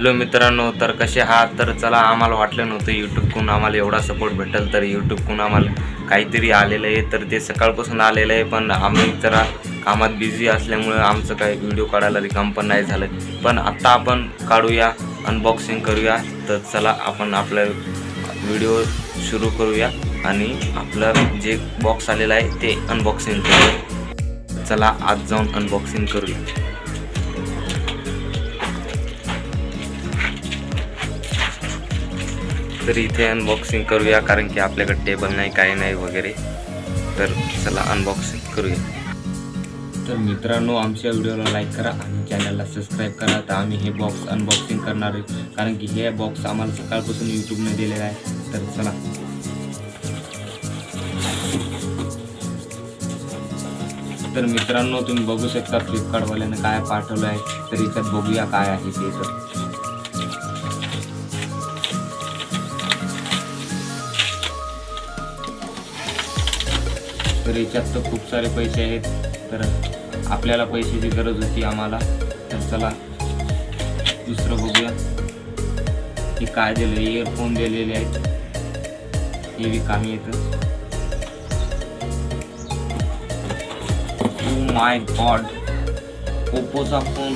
Hello मित्रांनो तर कसे आहात? तर चला आम्हाला वाटलं नव्हतं यूट्यूबकडून आम्हाला एवढा सपोर्ट भेटेल तर यूट्यूबकडून आम्हाला काहीतरी आलेलं आहे. तर ते सकाळपासून आलेलं आहे पण आम्ही जरा कामात बिझी असल्यामुळं आमचं काही व्हिडिओ काढायला रिकाम पण नाही झालं. पण आत्ता आपण काढूया अनबॉक्सिंग करूया. तर चला आपण आपला व्हिडिओ सुरू करूया आणि आपलं जे बॉक्स आलेलं आहे ते अनबॉक्सिंग करूया. चला आज जाऊन अनबॉक्सिंग करूया. तर इथे अनबॉक्सिंग करूया कारण की आपल्याकडे टेबल नाही काही नाही वगैरे. तर चला अनबॉक्सिंग करूया. तर मित्रांनो आमच्या व्हिडिओला लाईक करा आणि चॅनलला सबस्क्राईब करा. तर आम्ही हे बॉक्स अनबॉक्सिंग करणार आहे. कारण की हे बॉक्स आम्हाला सकाळपासून यूट्यूबने दिलेलं आहे. तर चला. तर मित्रांनो तुम्ही बघू शकता फ्लिपकार्टवाल्यानं काय पाठवलं आहे तर इथं बघूया काय आहे ते तर. तर याच्यात तर खूप सारे पैसे आहेत. तर आपल्याला पैशाची गरज होती आम्हाला. तर चला दुसरं बघूया. की काय दिलं इयरफोन दिलेले आहेत. हे बी कामी येतं. माय गॉड ओप्पोचा फोन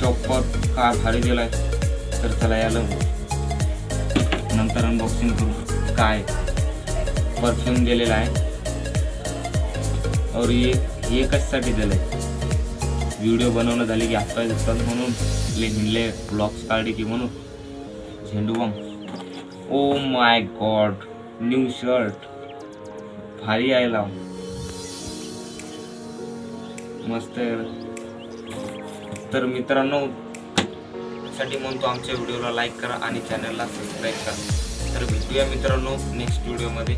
शॉपवर काय भारी आहे तर चला याला नंतर अनबॉक्सिंग करू. काय? परफ्यूम दिलेला आहे. और ये हे कशासाठी दिलं आहे व्हिडिओ बनवणं झाले की आपल्या दिसतात म्हणून ले हिंडले ब्लॉग्स काढले की म्हणून. झेंडू bomb oh my god new shirt भारी आहे लाव. मस्त आहे. तर मित्रांनो साठी म्हणतो आमच्या व्हिडिओला लाईक करा आणि चॅनलला सबस्क्राईब करा. तर भेटूया मित्रांनो नेक्स्ट व्हिडिओमध्ये